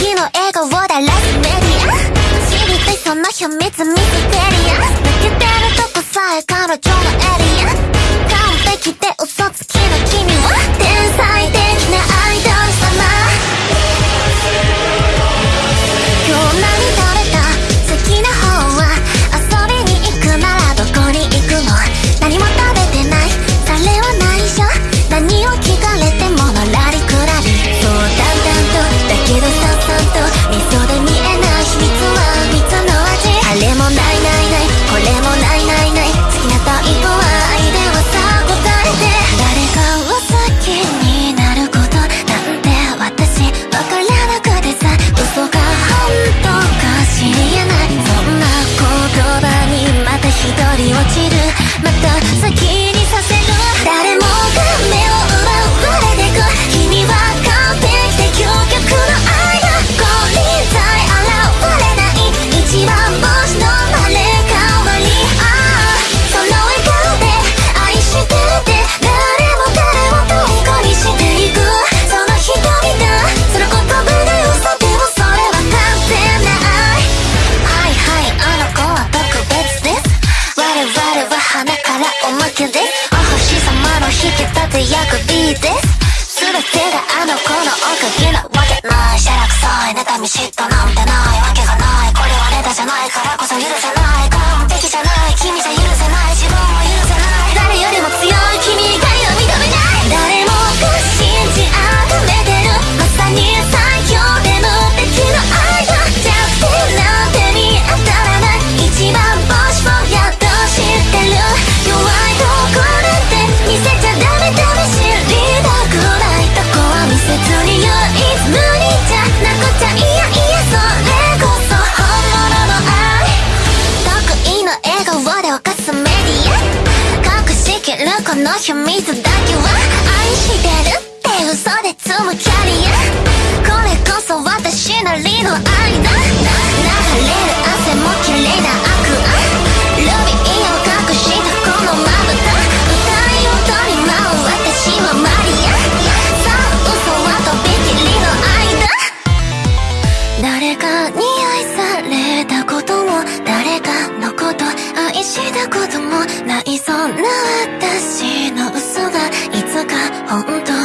日の笑顔だラスメディア知りたいその秘密ミステリア抜けてるとこさえ彼女の笑おまけでお星様の引き立て役 B です。全てがあの子のおかげなわけ。ないしゃらくさい妬み嫉妬なんてないわけがない。の秘密だけは愛してるって嘘で積むキャリアこれこそ私なりの愛だ流れる汗も綺麗な悪案ルビーを隠したこのまぶた歌い踊り舞う私はマリアさあ嘘はとびきりの愛だ誰かに愛されたことも誰かのこと愛したこともない。そんな私の嘘がいつか本当